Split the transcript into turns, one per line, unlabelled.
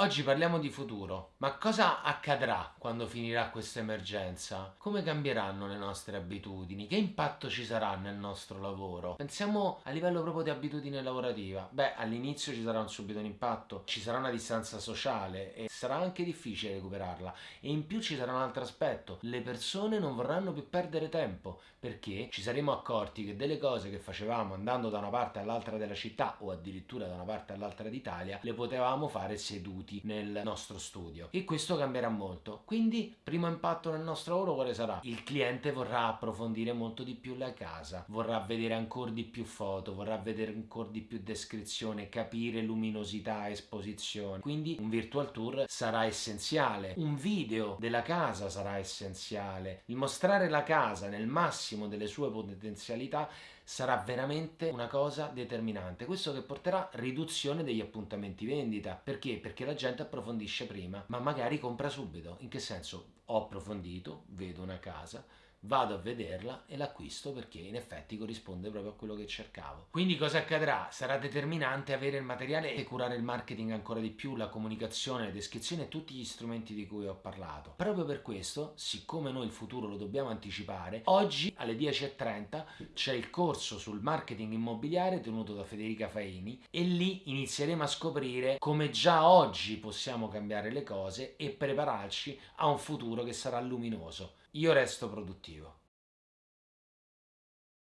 Oggi parliamo di futuro, ma cosa accadrà quando finirà questa emergenza? Come cambieranno le nostre abitudini? Che impatto ci sarà nel nostro lavoro? Pensiamo a livello proprio di abitudine lavorativa. Beh, all'inizio ci sarà un subito un impatto, ci sarà una distanza sociale e sarà anche difficile recuperarla. E in più ci sarà un altro aspetto, le persone non vorranno più perdere tempo perché ci saremo accorti che delle cose che facevamo andando da una parte all'altra della città o addirittura da una parte all'altra d'Italia le potevamo fare seduti tutti nel nostro studio. E questo cambierà molto. Quindi primo impatto nel nostro lavoro quale sarà? il cliente vorrà approfondire molto di più la casa vorrà vedere ancora di più foto vorrà vedere ancora di più descrizione capire luminosità esposizione. Quindi un virtual tour sarà essenziale. Un video della casa sarà essenziale. Il mostrare la casa nel massimo delle sue potenzialità sarà veramente una cosa determinante. Questo che porterà riduzione degli appuntamenti vendita. Perché? Perché la gente approfondisce prima, ma magari compra subito. In che senso? Ho approfondito, vedo una casa, vado a vederla e l'acquisto perché in effetti corrisponde proprio a quello che cercavo. Quindi cosa accadrà? Sarà determinante avere il materiale e curare il marketing ancora di più, la comunicazione, le descrizioni e tutti gli strumenti di cui ho parlato. Proprio per questo, siccome noi il futuro lo dobbiamo anticipare, oggi alle 10.30 c'è il corso sul marketing immobiliare tenuto da Federica Faini e lì inizieremo a scoprire come già oggi possiamo cambiare le cose e prepararci a un futuro che sarà luminoso io resto produttivo.